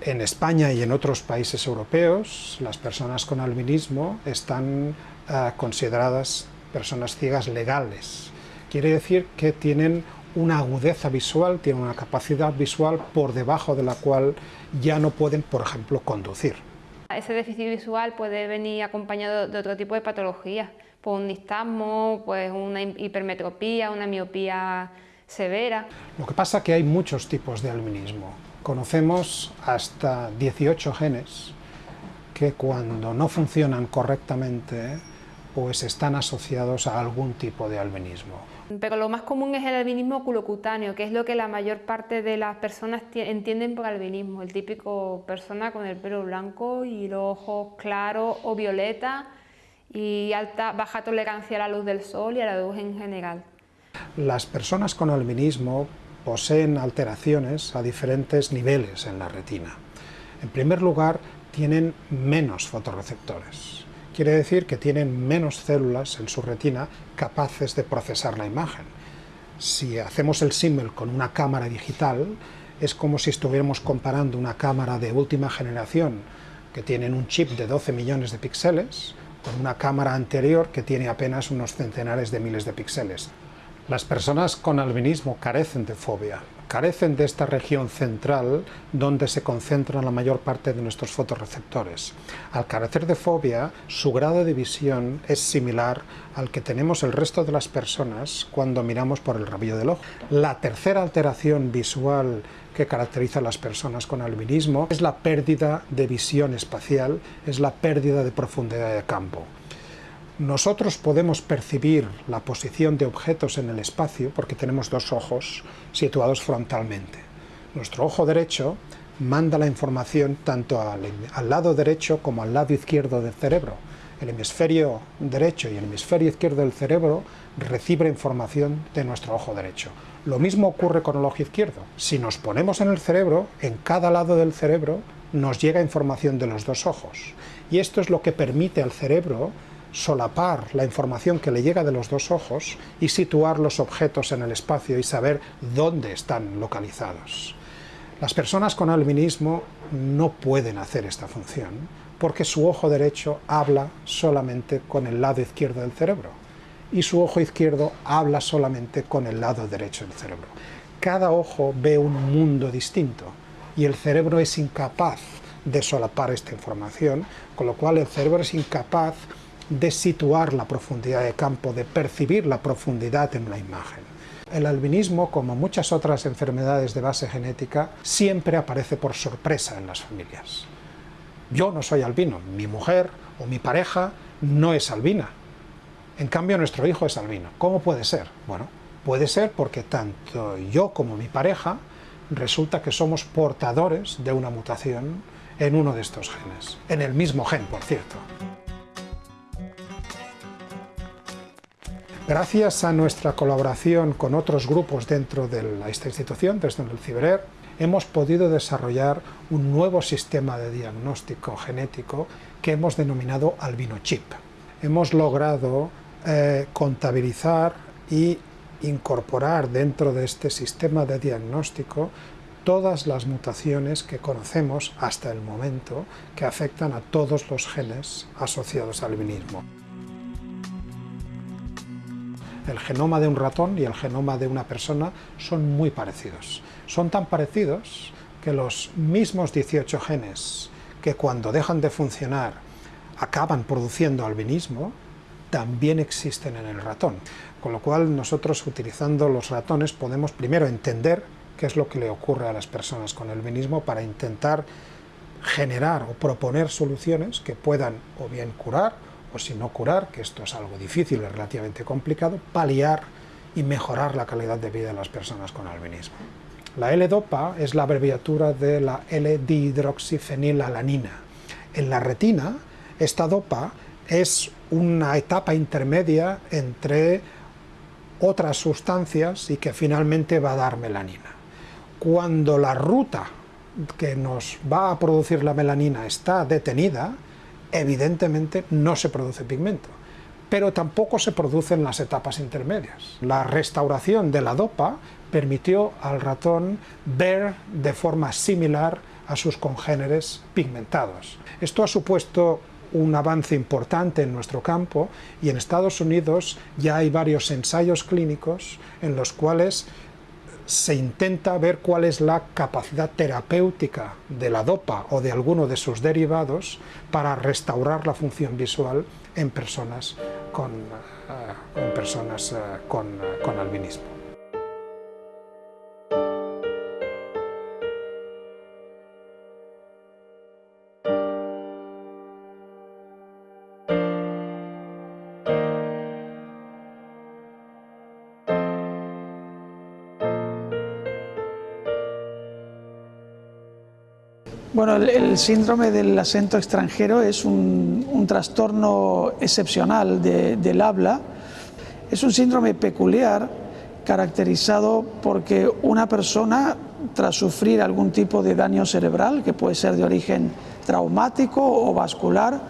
En España y en otros países europeos, las personas con albinismo están eh, consideradas personas ciegas legales. Quiere decir que tienen una agudeza visual, tienen una capacidad visual por debajo de la cual ya no pueden, por ejemplo, conducir. Ese déficit visual puede venir acompañado de otro tipo de patologías, pues un nistagmo, pues una hipermetropía, una miopía severa. Lo que pasa es que hay muchos tipos de albinismo. Conocemos hasta 18 genes que cuando no funcionan correctamente pues están asociados a algún tipo de albinismo. Pero lo más común es el albinismo oculocutáneo, que es lo que la mayor parte de las personas entienden por albinismo, el típico persona con el pelo blanco y los ojos claros o violeta y alta, baja tolerancia a la luz del sol y a la luz en general. Las personas con albinismo poseen alteraciones a diferentes niveles en la retina. En primer lugar, tienen menos fotorreceptores. Quiere decir que tienen menos células en su retina capaces de procesar la imagen. Si hacemos el símil con una cámara digital, es como si estuviéramos comparando una cámara de última generación que tienen un chip de 12 millones de píxeles con una cámara anterior que tiene apenas unos centenares de miles de píxeles. Las personas con albinismo carecen de fobia, carecen de esta región central donde se concentran la mayor parte de nuestros fotorreceptores. Al carecer de fobia, su grado de visión es similar al que tenemos el resto de las personas cuando miramos por el rabillo del ojo. La tercera alteración visual que caracteriza a las personas con albinismo es la pérdida de visión espacial, es la pérdida de profundidad de campo. Nosotros podemos percibir la posición de objetos en el espacio porque tenemos dos ojos situados frontalmente. Nuestro ojo derecho manda la información tanto al, lado derecho como al lado izquierdo del cerebro. El hemisferio derecho y el hemisferio izquierdo del cerebro reciben información de nuestro ojo derecho. Lo mismo ocurre con el ojo izquierdo. Si nos ponemos en el cerebro, en cada lado del cerebro nos llega información de los dos ojos. Y esto es lo que permite al cerebro solapar la información que le llega de los dos ojos y situar los objetos en el espacio y saber dónde están localizados. Las personas con albinismo no pueden hacer esta función porque su ojo derecho habla solamente con el lado izquierdo del cerebro y su ojo izquierdo habla solamente con el lado derecho del cerebro. Cada ojo ve un mundo distinto y el cerebro es incapaz de solapar esta información, con lo cual el cerebro es incapaz de situar la profundidad de campo, de percibir la profundidad en la imagen. El albinismo, como muchas otras enfermedades de base genética, siempre aparece por sorpresa en las familias. Yo no soy albino, mi mujer o mi pareja no es albina. En cambio, nuestro hijo es albino. ¿Cómo puede ser? Bueno, puede ser porque tanto yo como mi pareja resulta que somos portadores de una mutación en uno de estos genes. En el mismo gen, por cierto. Gracias a nuestra colaboración con otros grupos dentro de esta institución, desde el CIBERER, hemos podido desarrollar un nuevo sistema de diagnóstico genético que hemos denominado albinochip. Hemos logrado eh, contabilizar y incorporar dentro de este sistema de diagnóstico todas las mutaciones que conocemos hasta el momento que afectan a todos los genes asociados al albinismo el genoma de un ratón y el genoma de una persona son muy parecidos. Son tan parecidos que los mismos 18 genes que cuando dejan de funcionar acaban produciendo albinismo, también existen en el ratón. Con lo cual nosotros utilizando los ratones podemos primero entender qué es lo que le ocurre a las personas con albinismo para intentar generar o proponer soluciones que puedan o bien curar o si no curar, que esto es algo difícil y relativamente complicado, paliar y mejorar la calidad de vida de las personas con albinismo. La L-DOPA es la abreviatura de la L-dihidroxifenilalanina. En la retina, esta DOPA es una etapa intermedia entre otras sustancias y que finalmente va a dar melanina. Cuando la ruta que nos va a producir la melanina está detenida, evidentemente no se produce pigmento, pero tampoco se producen las etapas intermedias. La restauración de la dopa permitió al ratón ver de forma similar a sus congéneres pigmentados. Esto ha supuesto un avance importante en nuestro campo y en Estados Unidos ya hay varios ensayos clínicos en los cuales se intenta ver cuál es la capacidad terapéutica de la dopa o de alguno de sus derivados para restaurar la función visual en personas con, eh, personas, eh, con, eh, con albinismo. Bueno, el, síndrome del acento extranjero es un, trastorno excepcional del habla. Es un síndrome peculiar caracterizado porque una persona, tras sufrir algún tipo de daño cerebral, que puede ser de origen traumático o vascular,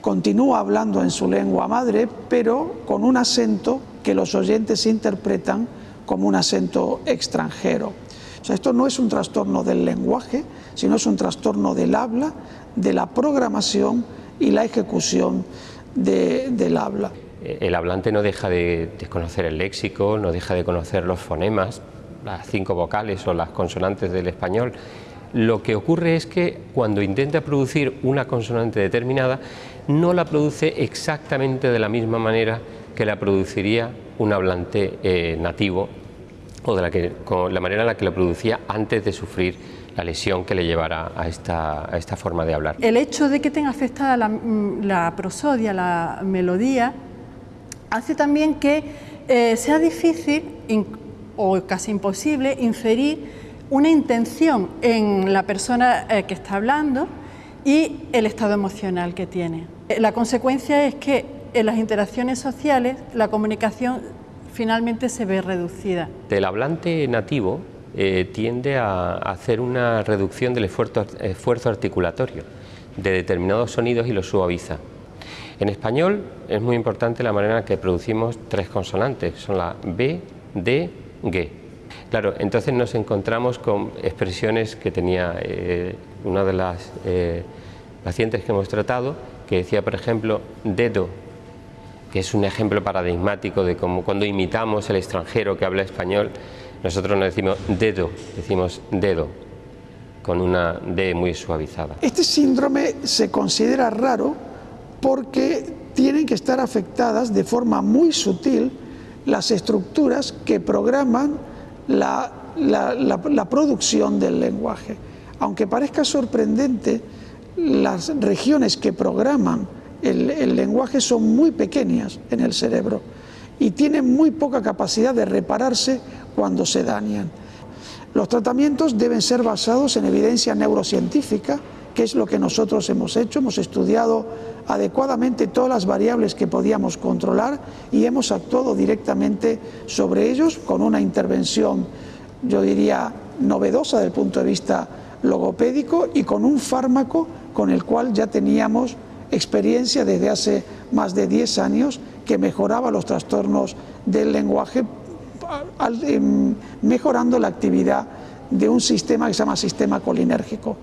continúa hablando en su lengua madre, pero con un acento que los oyentes interpretan como un acento extranjero. O sea, esto no es un trastorno del lenguaje, sino es un trastorno del habla, de la programación y la ejecución del habla. eh, el hablante no deja de, conocer el léxico, no deja de conocer los fonemas, las cinco vocales o las consonantes del español. Lo que ocurre es que cuando intenta producir una consonante determinada, no la produce exactamente de la misma manera que la produciría un hablante eh, nativo o de la, que, con la manera en la que la producía antes de sufrir la lesión que le llevara a esta, a esta forma de hablar. El hecho de que tenga afectada la, mm, prosodia, la melodía, hace también que eh, sea difícil o casi imposible inferir una intención en la persona eh, que está hablando y el estado emocional que tiene. Eh, la consecuencia es que en las interacciones sociales la comunicación finalmente se ve reducida. El hablante nativo tiende a hacer una reducción del esfuerzo, esfuerzo articulatorio de determinados sonidos y los suaviza. En español es muy importante la manera en que producimos tres consonantes, son la B, D, G. Claro, entonces nos encontramos con expresiones que tenía eh, una de las eh, pacientes que hemos tratado, que decía, por ejemplo, dedo, que es un ejemplo paradigmático de cómo cuando imitamos el extranjero que habla español, nosotros no decimos dedo, decimos dedo, con una D muy suavizada. Este síndrome se considera raro porque tienen que estar afectadas de forma muy sutil las estructuras que programan la, producción del lenguaje. Aunque parezca sorprendente, las regiones que programan el, lenguaje son muy pequeñas en el cerebro y tienen muy poca capacidad de repararse cuando se dañan. Los tratamientos deben ser basados en evidencia neurocientífica, que es lo que nosotros hemos hecho, hemos estudiado adecuadamente todas las variables que podíamos controlar y hemos actuado directamente sobre ellos con una intervención, yo diría, novedosa desde el punto de vista logopédico y con un fármaco con el cual ya teníamos experiencia desde hace más de 10 años que mejoraba los trastornos del lenguaje em, mejorando la actividad de un sistema que se llama sistema colinérgico.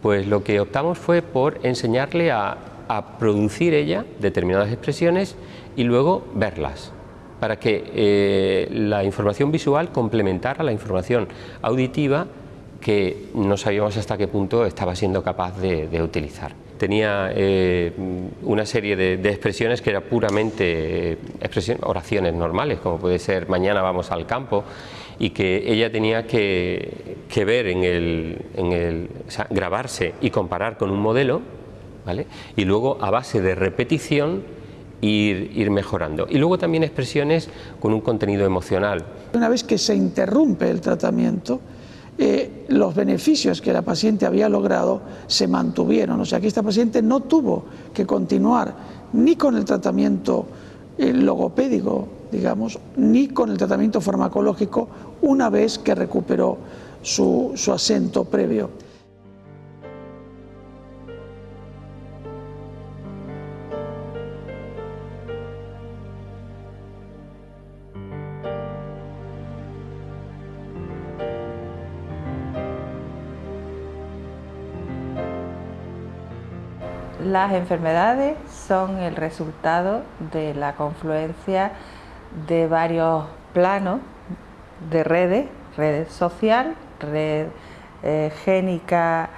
Pues lo que optamos fue por enseñarle a producir ella determinadas expresiones y luego verlas para que eh, la información visual complementara la información auditiva que no sabíamos hasta qué punto estaba siendo capaz de, utilizar. Tenía eh, una serie de, expresiones que eran puramente eh, oraciones normales, como puede ser mañana vamos al campo, y que ella tenía que, ver en el, en el grabarse y comparar con un modelo y luego a base de repetición ir, mejorando. Y luego también expresiones con un contenido emocional. Una vez que se interrumpe el tratamiento, eh, los beneficios que la paciente había logrado se mantuvieron. O sea que esta paciente no tuvo que continuar ni con el tratamiento eh, logopédico, digamos, ni con el tratamiento farmacológico una vez que recuperó su, su acento previo. Las enfermedades son el resultado de la confluencia de varios planos de redes, red social, red eh, génica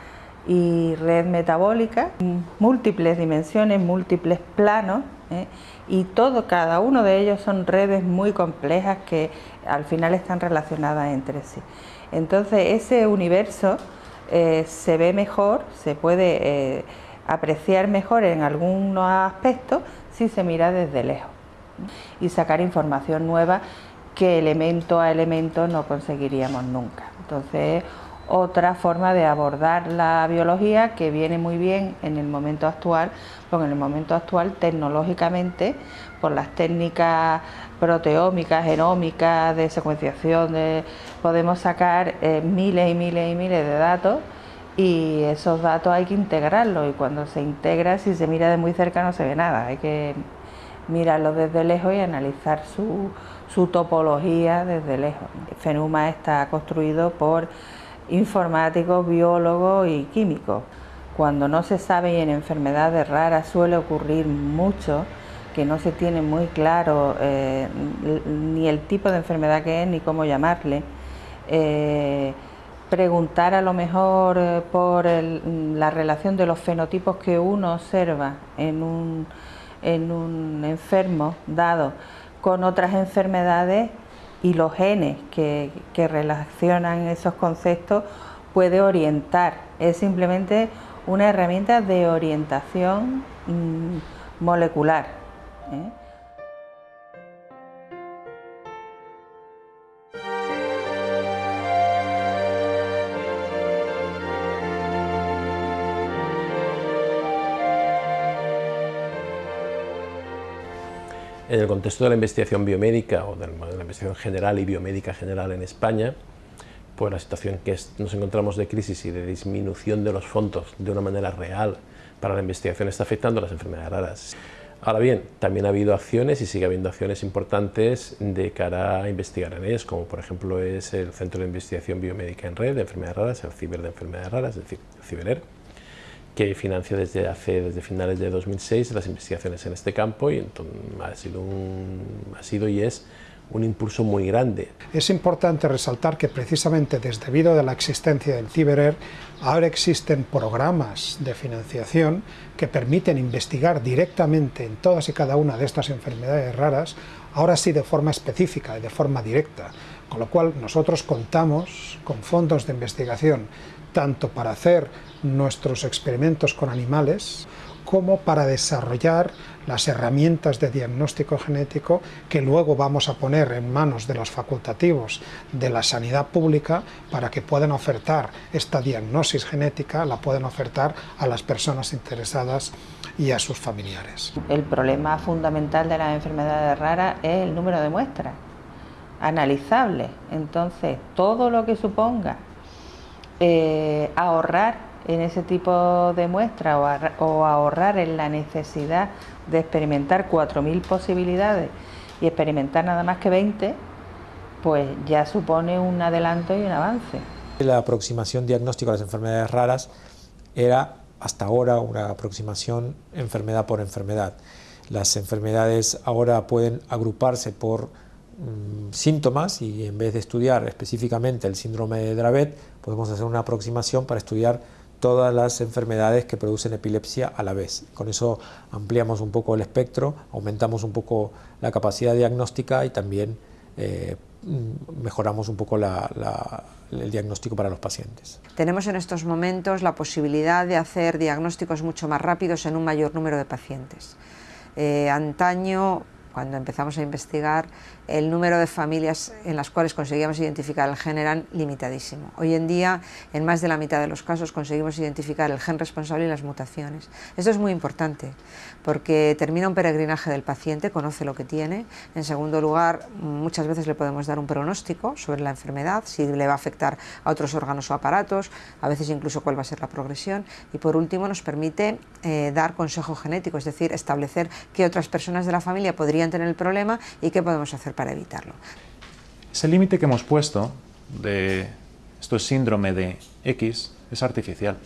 y red metabólica, múltiples dimensiones, múltiples planos, ¿eh? y todo, cada uno de ellos son redes muy complejas que al final están relacionadas entre sí. Entonces ese universo eh, se ve mejor, se puede apreciar mejor en algunos aspectos si se mira desde lejos y sacar información nueva que elemento a elemento no conseguiríamos nunca. Entonces, otra forma de abordar la biología que viene muy bien en el momento actual, porque en el momento actual tecnológicamente, por las técnicas proteómicas, genómicas, de secuenciación, podemos sacar eh, miles y miles y miles de datos y esos datos hay que integrarlos y cuando se integra, si se mira de muy cerca no se ve nada, hay que mirarlo desde lejos y analizar su, su topología desde lejos. FENUMA está construido por informáticos, biólogos y químicos. Cuando no se sabe y en enfermedades raras suele ocurrir mucho, que no se tiene muy claro eh, ni el tipo de enfermedad que es ni cómo llamarle, eh, preguntar a lo mejor eh, por la relación de los fenotipos que uno observa en un, en un enfermo dado con otras enfermedades y los genes que, que relacionan esos conceptos puede orientar. Es simplemente una herramienta de orientación mm, molecular. ¿eh? En el contexto de la investigación biomédica o de la investigación general y biomédica general en España, pues la situación que nos encontramos de crisis y de disminución de los fondos de una manera real para la investigación está afectando a las enfermedades raras. Ahora bien, también ha habido acciones y sigue habiendo acciones importantes de cara a investigar en ellas, como por ejemplo es el Centro de Investigación Biomédica en Red de Enfermedades Raras, el CIBER de Enfermedades Raras, es decir, el CIBERER, que financia desde hace desde finales de 2006 las investigaciones en este campo y entonces ha sido, ha sido y es un impulso muy grande. Es importante resaltar que precisamente desde debido a la existencia del CIBERER, ahora existen programas de financiación que permiten investigar directamente en todas y cada una de estas enfermedades raras, ahora sí de forma específica y de forma directa, con lo cual nosotros contamos con fondos de investigación tanto para hacer nuestros experimentos con animales como para desarrollar las herramientas de diagnóstico genético que luego vamos a poner en manos de los facultativos de la sanidad pública para que puedan ofertar esta diagnosis genética, la puedan ofertar a las personas interesadas y a sus familiares. El problema fundamental de las enfermedades raras es el número de muestras analizables, entonces todo lo que suponga eh, ahorrar en ese tipo de muestra o, ahorrar en la necesidad de experimentar 4.000 posibilidades y experimentar nada más que 20, pues ya supone un adelanto y un avance. La aproximación diagnóstica a las enfermedades raras era hasta ahora una aproximación enfermedad por enfermedad. Las enfermedades ahora pueden agruparse por mm, síntomas y en vez de estudiar específicamente el síndrome de Dravet, podemos hacer una aproximación para estudiar todas las enfermedades que producen epilepsia a la vez. Con eso ampliamos un poco el espectro, aumentamos un poco la capacidad diagnóstica y también eh, mejoramos un poco el diagnóstico para los pacientes. Tenemos en estos momentos la posibilidad de hacer diagnósticos mucho más rápidos en un mayor número de pacientes. Eh, antaño cuando empezamos a investigar, el número de familias en las cuales conseguíamos identificar el gen eran limitadísimo. Hoy en día, en más de la mitad de los casos, conseguimos identificar el gen responsable y las mutaciones. Esto es muy importante, porque termina un peregrinaje del paciente, conoce lo que tiene. En segundo lugar, muchas veces le podemos dar un pronóstico sobre la enfermedad, si le va a afectar a otros órganos o aparatos, a veces incluso cuál va a ser la progresión. Y por último, nos permite eh, dar consejo genético, es decir, establecer qué otras personas de la familia podrían tener el problema y qué podemos hacer para evitarlo. Ese límite que hemos puesto de esto es síndrome de X es artificial.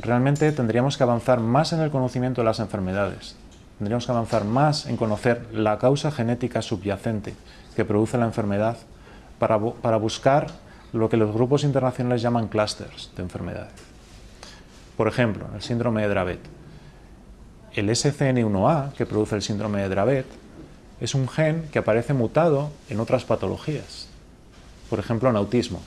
Realmente tendríamos que avanzar más en el conocimiento de las enfermedades. Tendríamos que avanzar más en conocer la causa genética subyacente que produce la enfermedad para, para buscar lo que los grupos internacionales llaman clusters de enfermedades. Por ejemplo, el síndrome de Dravet. El SCN1A, que produce el síndrome de Dravet, es un gen que aparece mutado en otras patologías, por ejemplo en autismo.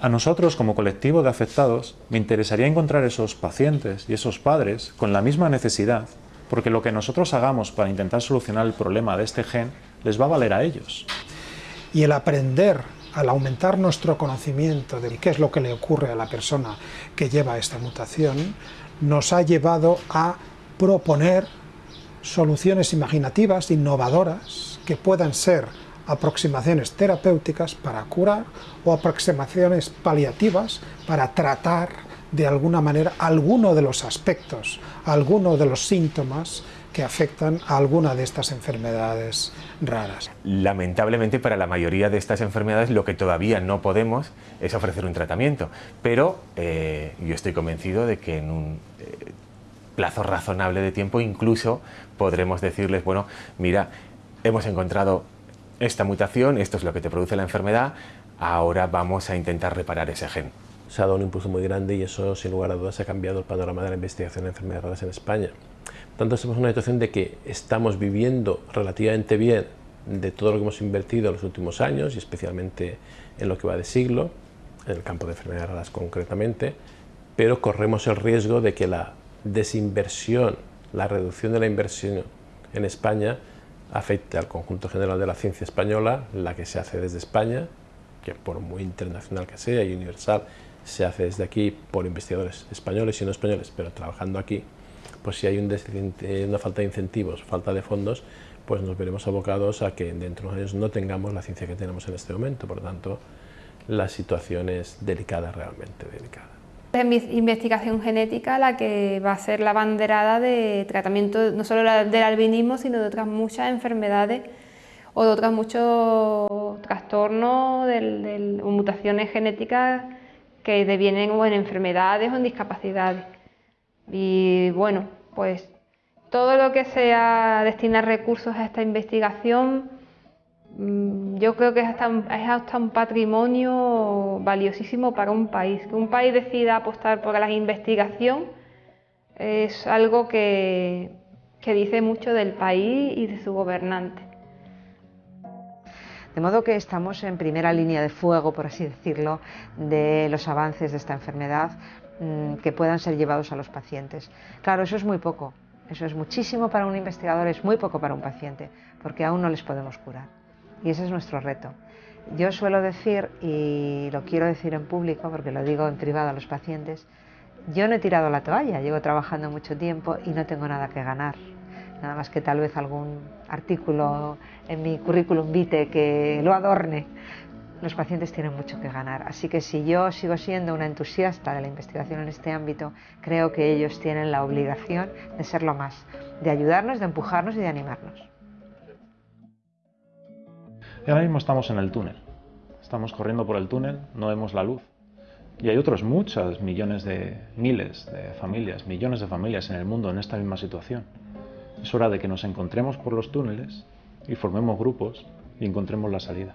A nosotros, como colectivo de afectados, me interesaría encontrar esos pacientes y esos padres con la misma necesidad, porque lo que nosotros hagamos para intentar solucionar el problema de este gen les va a valer a ellos. Y el aprender, al aumentar nuestro conocimiento de qué es lo que le ocurre a la persona que lleva esta mutación, nos ha llevado a proponer soluciones imaginativas, innovadoras, que puedan ser aproximaciones terapéuticas para curar o aproximaciones paliativas para tratar de alguna manera alguno de los aspectos, alguno de los síntomas que afectan a alguna de estas enfermedades raras. Lamentablemente para la mayoría de estas enfermedades lo que todavía no podemos es ofrecer un tratamiento, pero eh, yo estoy convencido de que en un, eh, plazo razonable de tiempo, incluso podremos decirles, bueno, mira, hemos encontrado esta mutación, esto es lo que te produce la enfermedad, ahora vamos a intentar reparar ese gen. Se ha dado un impulso muy grande y eso, sin lugar a dudas, ha cambiado el panorama de la investigación de enfermedades raras en España. Tanto, estamos en una situación de que estamos viviendo relativamente bien de todo lo que hemos invertido en los últimos años y especialmente en lo que va de siglo, en el campo de enfermedades raras concretamente, pero corremos el riesgo de que la desinversión, la reducción de la inversión en España afecte al conjunto general de la ciencia española, la que se hace desde España, que por muy internacional que sea y universal, se hace desde aquí por investigadores españoles y no españoles, pero trabajando aquí, pues si hay una falta de incentivos, falta de fondos, pues nos veremos abocados a que dentro de unos años no tengamos la ciencia que tenemos en este momento. Por lo tanto, la situación es delicada, realmente delicada. Es investigación genética la que va a ser la banderada de tratamiento no solo del albinismo, sino de otras muchas enfermedades o de otros muchos trastornos o mutaciones genéticas que devienen en enfermedades o en discapacidades. Y bueno, pues todo lo que sea destinar recursos a esta investigación, yo creo que es hasta, un, patrimonio valiosísimo para un país. Que un país decida apostar por la investigación es algo que, que dice mucho del país y de su gobernante. De modo que estamos en primera línea de fuego, por así decirlo, de los avances de esta enfermedad mm, que puedan ser llevados a los pacientes. Claro, eso es muy poco, eso es muchísimo para un investigador, es muy poco para un paciente, porque aún no les podemos curar. Y ese es nuestro reto. Yo suelo decir, y lo quiero decir en público, porque lo digo en privado a los pacientes, yo no he tirado la toalla, llevo trabajando mucho tiempo y no tengo nada que ganar nada más que tal vez algún artículo en mi currículum vitae que lo adorne. Los pacientes tienen mucho que ganar, así que si yo sigo siendo una entusiasta de la investigación en este ámbito, creo que ellos tienen la obligación de serlo más, de ayudarnos, de empujarnos y de animarnos. Y ahora mismo estamos en el túnel, estamos corriendo por el túnel, no vemos la luz. Y hay otros muchas millones de miles de familias, millones de familias en el mundo en esta misma situación. Es hora de que nos encontremos por los túneles y formemos grupos y encontremos la salida.